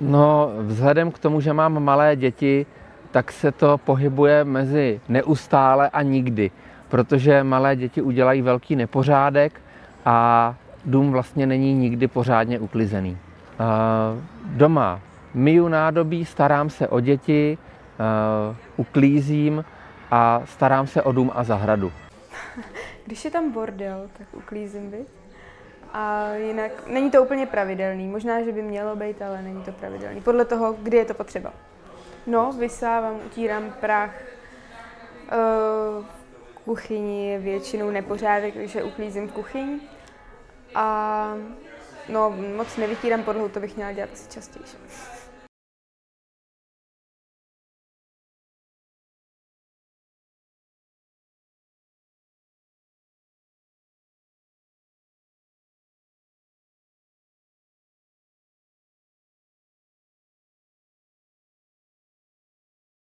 No, vzhledem k tomu, že mám malé děti, tak se to pohybuje mezi neustále a nikdy, protože malé děti udělají velký nepořádek a dům vlastně není nikdy pořádně uklizený. Doma myju nádobí, starám se o děti, uklízím a starám se o dům a zahradu. Když je tam bordel, tak uklízím, byt. A jinak není to úplně pravidelný. Možná, že by mělo být, ale není to pravidelný. Podle toho, kdy je to potřeba. No, vysávám, utírám prach. Uh, v kuchyni je většinou nepořádek, takže uklízím kuchyň. A no, moc nevytírám podlahu, to bych měla dělat asi častěji.